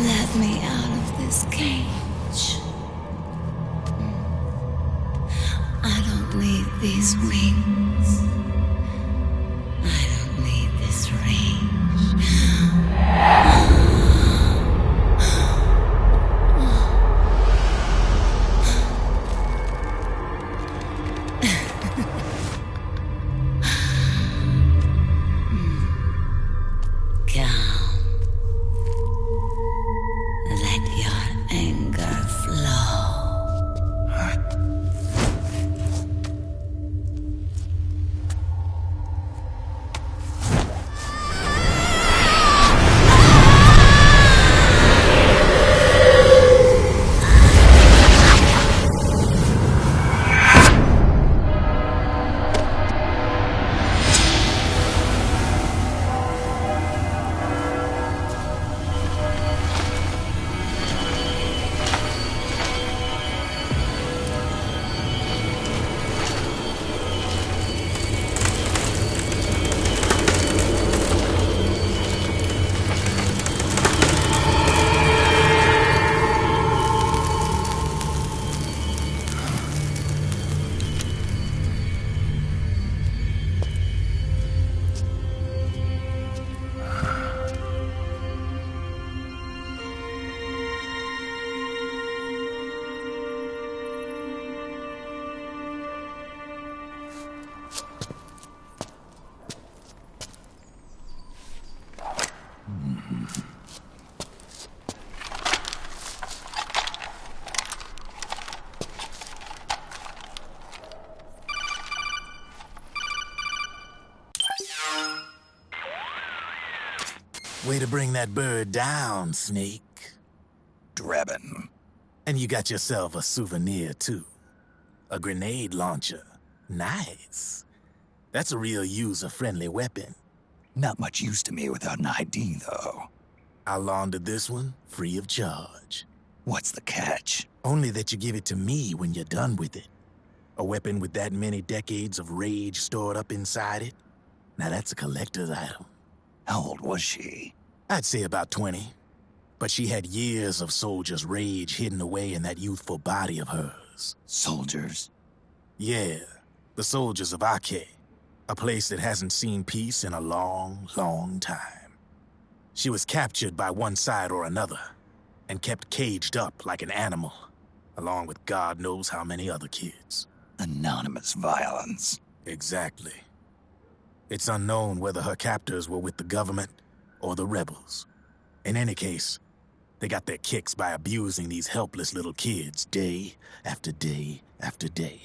Let me out of this cage. I don't need these wings. Way to bring that bird down, Snake. Drebin. And you got yourself a souvenir, too. A grenade launcher. Nice. That's a real user-friendly weapon. Not much use to me without an ID, though. I laundered this one free of charge. What's the catch? Only that you give it to me when you're done with it. A weapon with that many decades of rage stored up inside it? Now that's a collector's item. How old was she? I'd say about 20. But she had years of soldier's rage hidden away in that youthful body of hers. Soldiers? Yeah, the soldiers of Ake. A place that hasn't seen peace in a long, long time. She was captured by one side or another, and kept caged up like an animal, along with God knows how many other kids. Anonymous violence. Exactly. It's unknown whether her captors were with the government or the rebels. In any case, they got their kicks by abusing these helpless little kids day after day after day.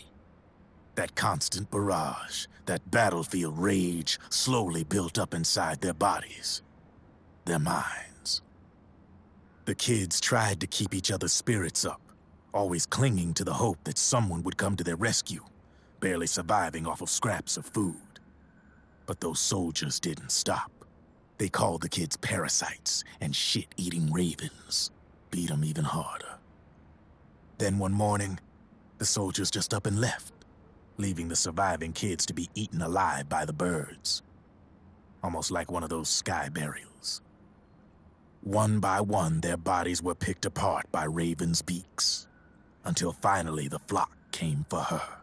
That constant barrage, that battlefield rage slowly built up inside their bodies, their minds. The kids tried to keep each other's spirits up, always clinging to the hope that someone would come to their rescue, barely surviving off of scraps of food. But those soldiers didn't stop. They called the kids parasites and shit-eating ravens. Beat 'em even harder. Then one morning, the soldiers just up and left, leaving the surviving kids to be eaten alive by the birds. Almost like one of those sky burials. One by one, their bodies were picked apart by ravens' beaks, until finally the flock came for her.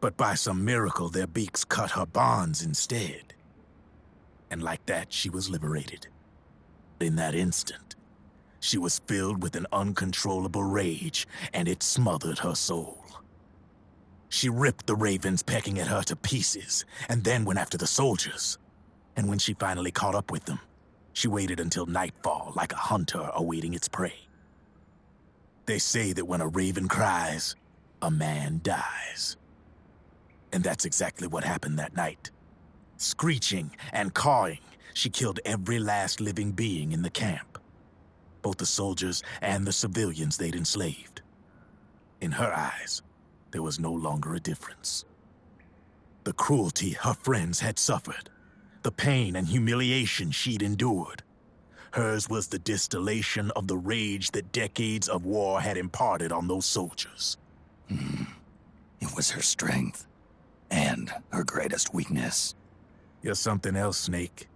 But by some miracle, their beaks cut her bonds instead. And like that, she was liberated. In that instant, she was filled with an uncontrollable rage, and it smothered her soul. She ripped the ravens pecking at her to pieces, and then went after the soldiers. And when she finally caught up with them, she waited until nightfall like a hunter awaiting its prey. They say that when a raven cries, a man dies. And that's exactly what happened that night. Screeching and cawing, she killed every last living being in the camp. Both the soldiers and the civilians they'd enslaved. In her eyes, there was no longer a difference. The cruelty her friends had suffered, the pain and humiliation she'd endured. Hers was the distillation of the rage that decades of war had imparted on those soldiers. Hmm. It was her strength. And her greatest weakness. You're something else, Snake.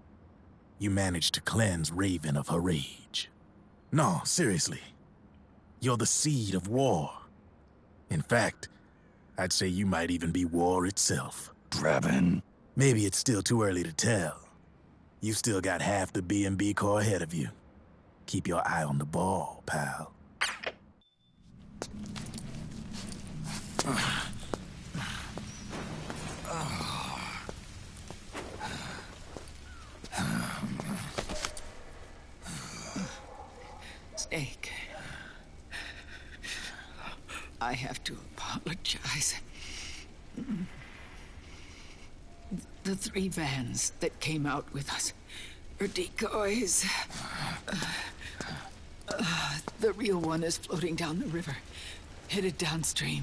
You managed to cleanse Raven of her rage. No, seriously. You're the seed of war. In fact, I'd say you might even be war itself. Drebin. Maybe it's still too early to tell. You still got half the B&B Corps ahead of you. Keep your eye on the ball, pal. Snake. I have to apologize. The three vans that came out with us are decoys. Uh, the real one is floating down the river, headed downstream.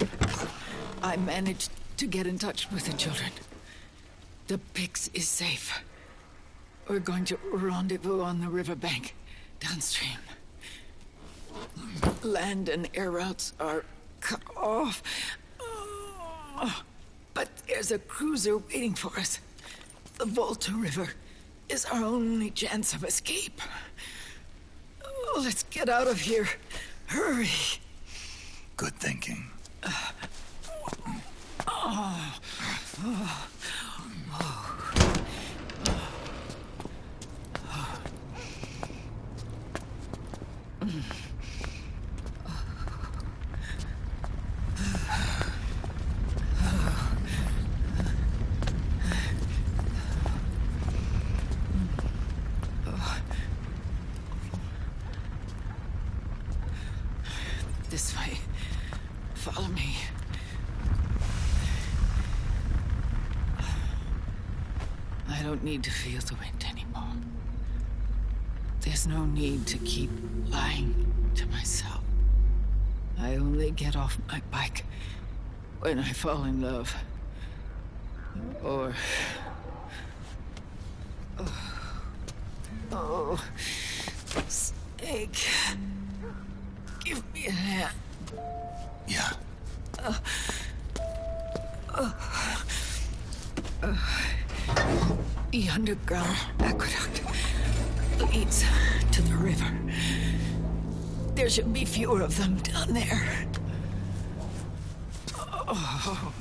I managed to get in touch with the children. The Pix is safe. We're going to rendezvous on the riverbank, downstream. Land and air routes are cut off. Oh, But there's a cruiser waiting for us. The Volta River is our only chance of escape. Oh, let's get out of here. Hurry. Good thinking. This way. Follow me. I don't need to feel the wind anymore. There's no need to keep lying to myself. I only get off my bike when I fall in love. Or. Oh. Oh. Snake. Give me a hand. Yeah. The underground aqueduct leads to the river. There should be fewer of them down there. Oh.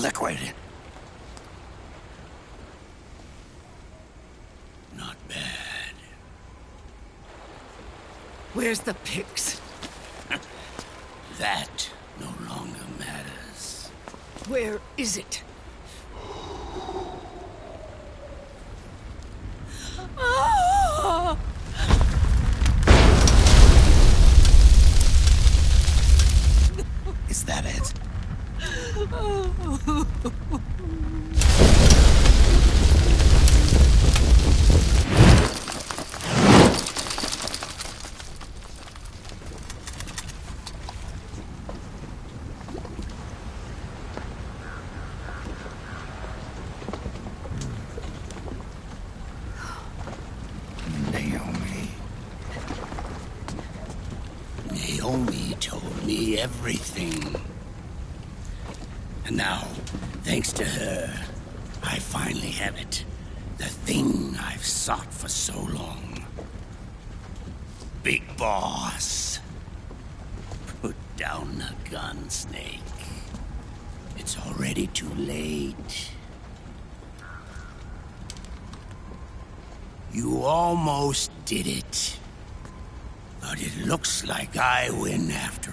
Liquid. Not bad. Where's the pigs? That no longer matters. Where is it? Ah! Is that it? Naomi. Naomi told me everything. And now, thanks to her, I finally have it. The thing I've sought for so long. Big Boss. Put down the gun, Snake. It's already too late. You almost did it. But it looks like I win after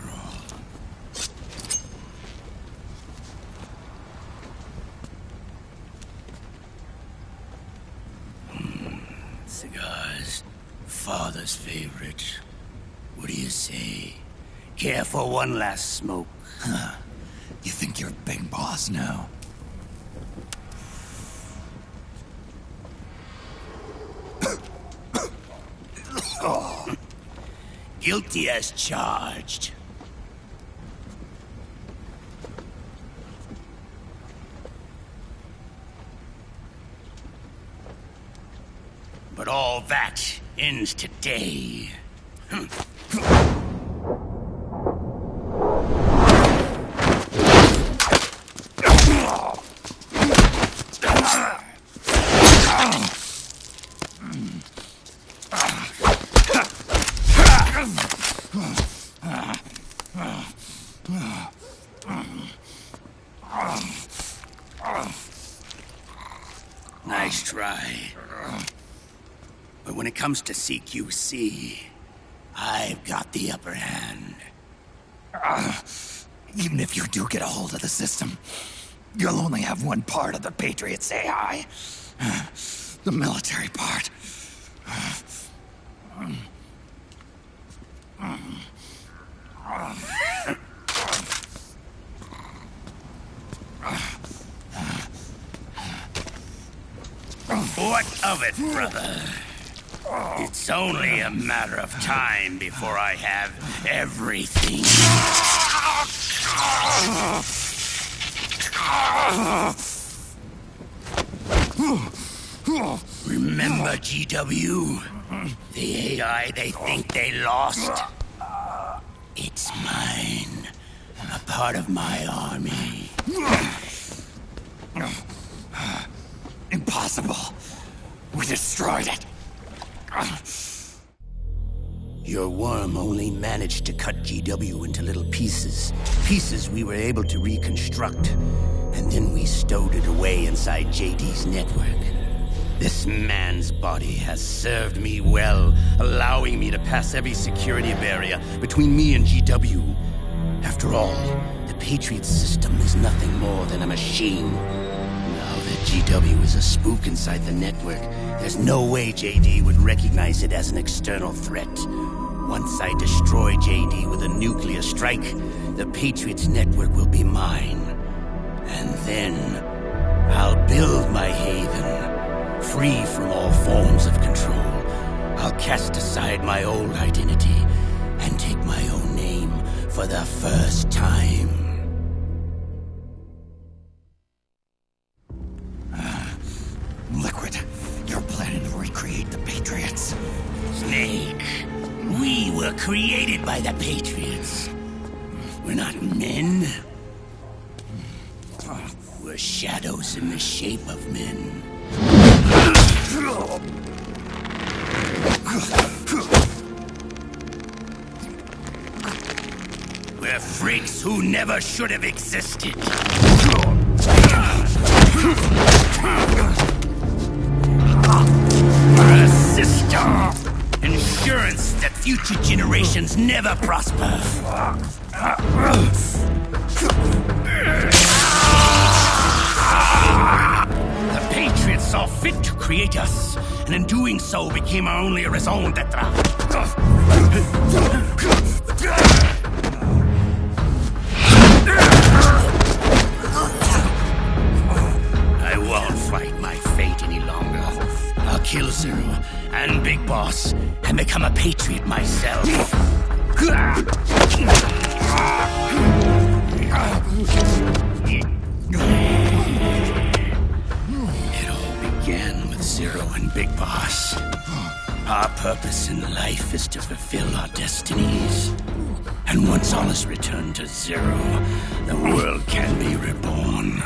favorite. What do you say? Care for one last smoke? Huh. You think you're a big boss now? Guilty as charged. But all that ends today. Nice try. But when it comes to CQC, I've got the upper hand. Ah, even if you do get a hold of the system, you'll only have one part of the Patriots AI. The military part. What of it, brother? It's only a matter of time before I have everything. Remember GW? The AI they think they lost? It's mine. A part of my army. Impossible. We destroyed it. Your worm only managed to cut GW into little pieces. Pieces we were able to reconstruct. And then we stowed it away inside JD's network. This man's body has served me well, allowing me to pass every security barrier between me and GW. After all, the Patriot system is nothing more than a machine. GW is a spook inside the network, there's no way JD would recognize it as an external threat. Once I destroy JD with a nuclear strike, the Patriots network will be mine. And then I'll build my haven, free from all forms of control. I'll cast aside my old identity and take my own name for the first time. by the Patriots. We're not men. We're shadows in the shape of men. We're freaks who never should have existed. Intentions never prosper. The Patriots saw fit to create us, and in doing so became our only raison d'etre. And Big Boss and become a patriot myself. It all began with Zero and Big Boss. Our purpose in life is to fulfill our destinies. And once all is returned to Zero, the world can be reborn.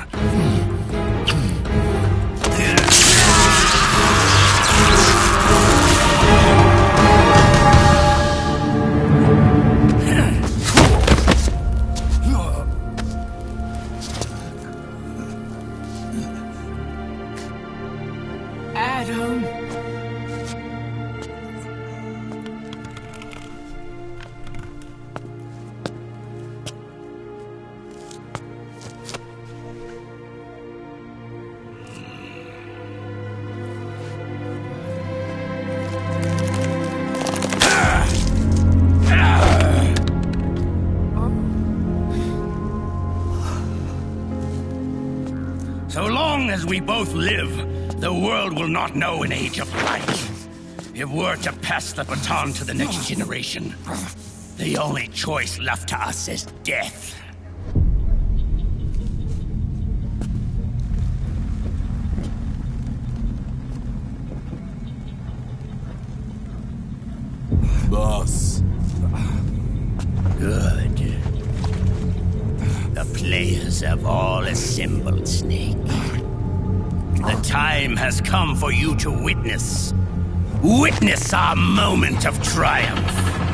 Both live, the world will not know an age of light. If we're to pass the baton to the next generation, the only choice left to us is death. Boss. Good. The players have all assembled, Snake. The time has come for you to witness. Witness our moment of triumph.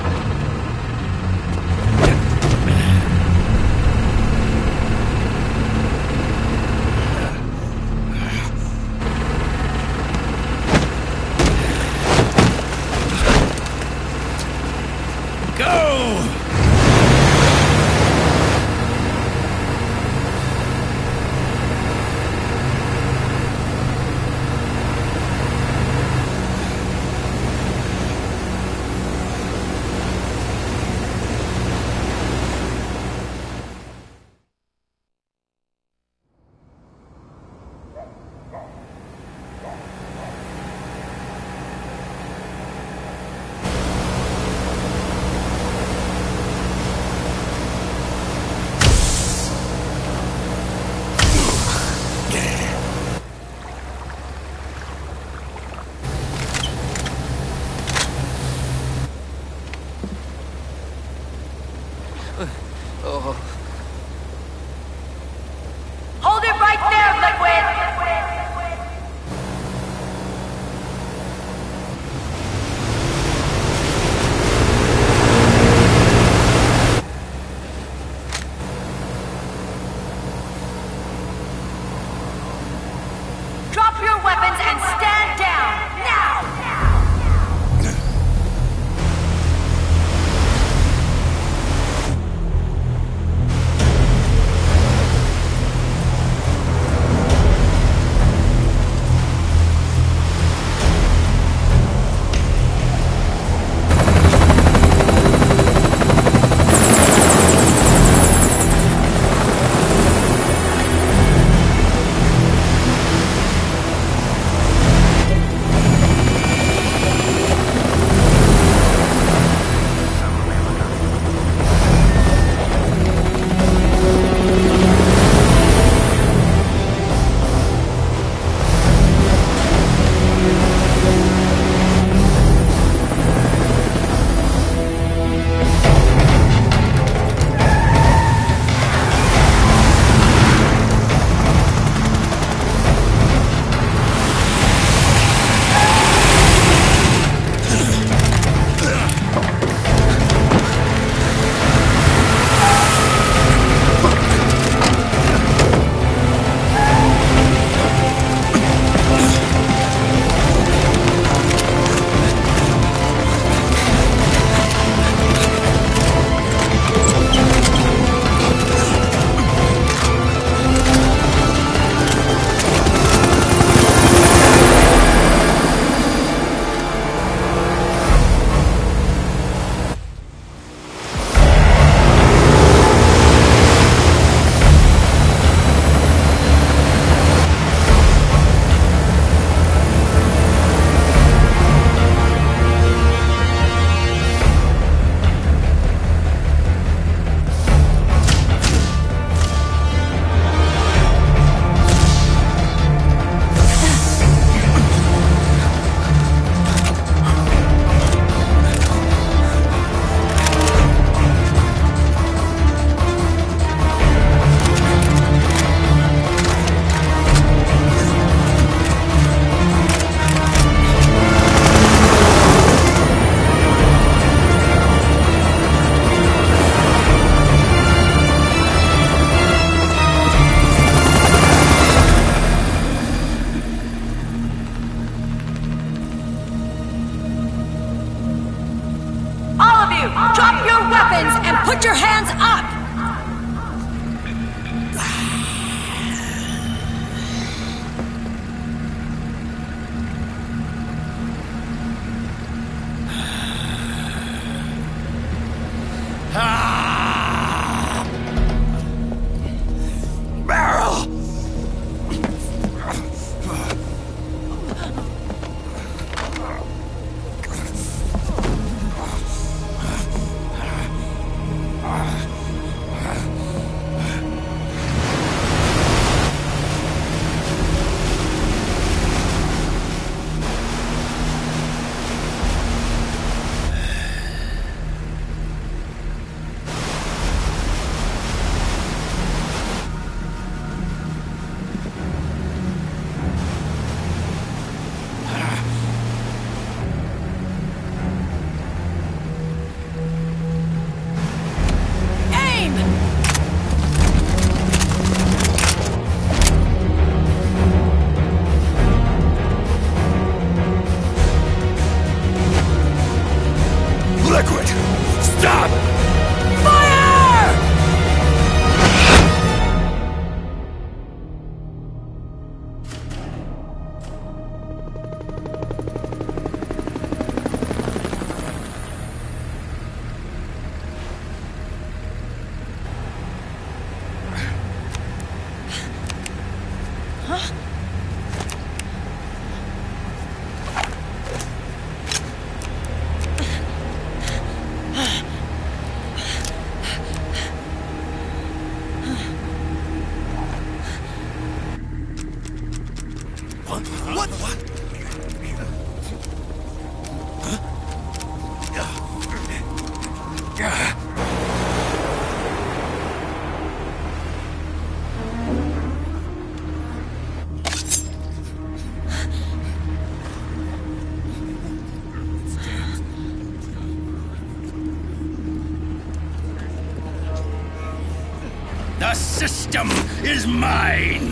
Is mine.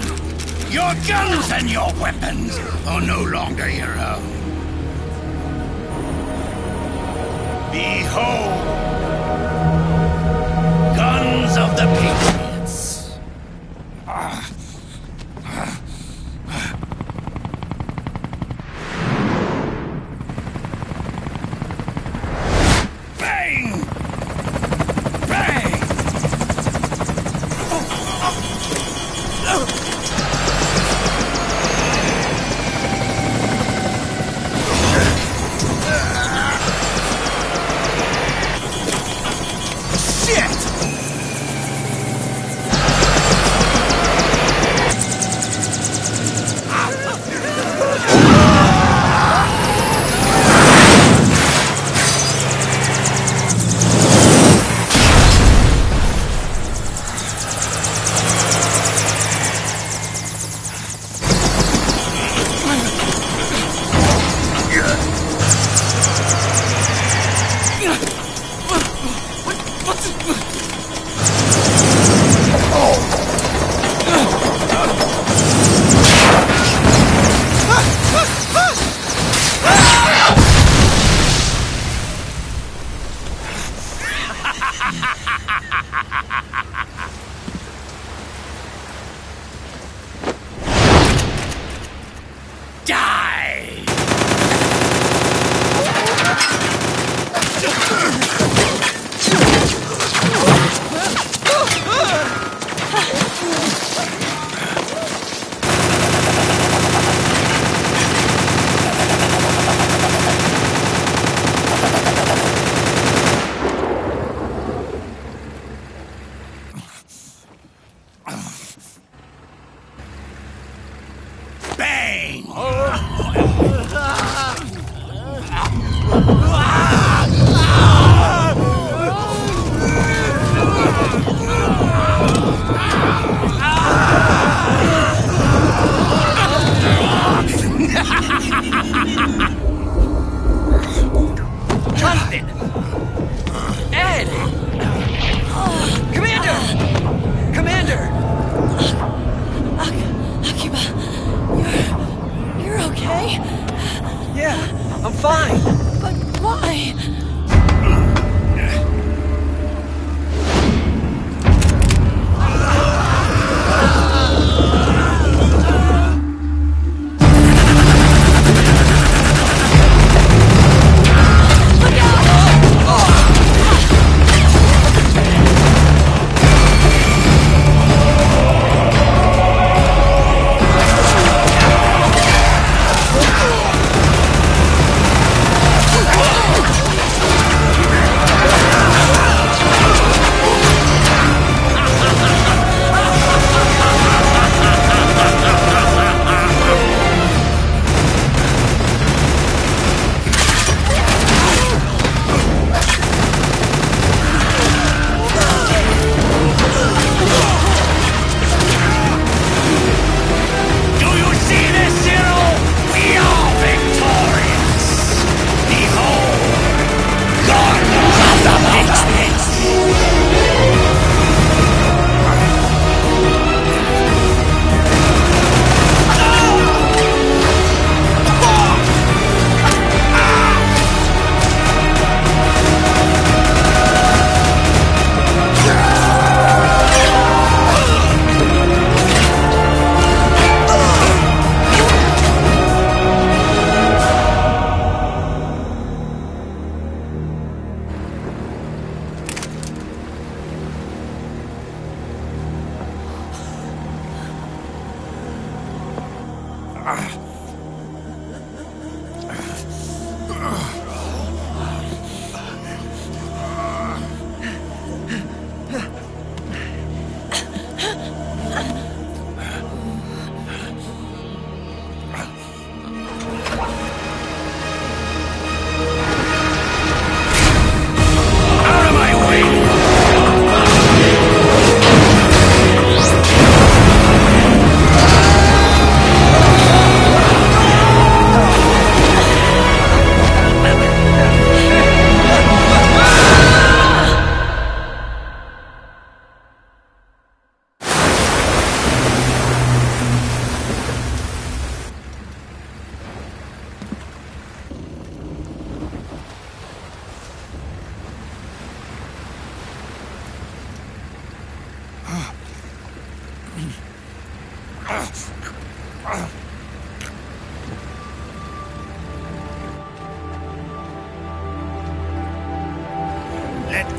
Your guns and your weapons are no longer your own. Behold, guns of the Patriots. Ed! Commander! Commander! Akiba, you're. you're okay? Yeah, I'm fine. But why?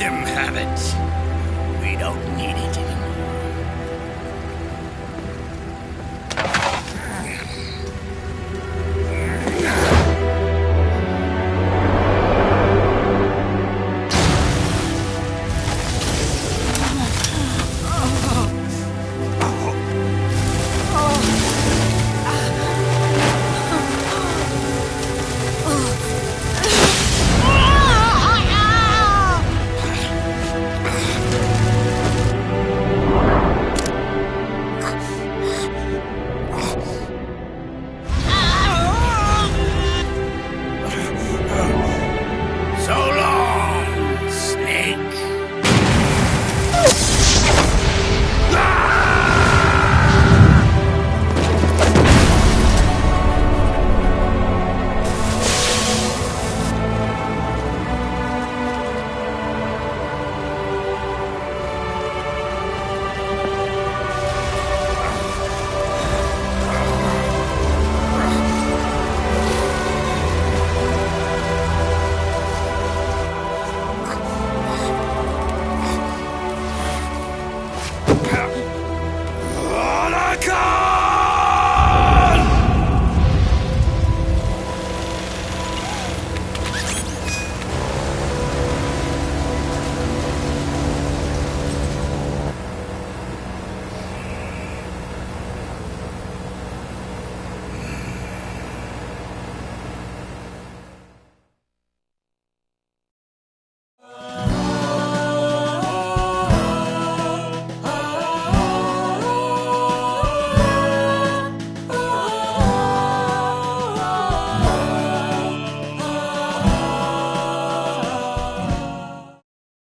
Them have it. We don't need it anymore.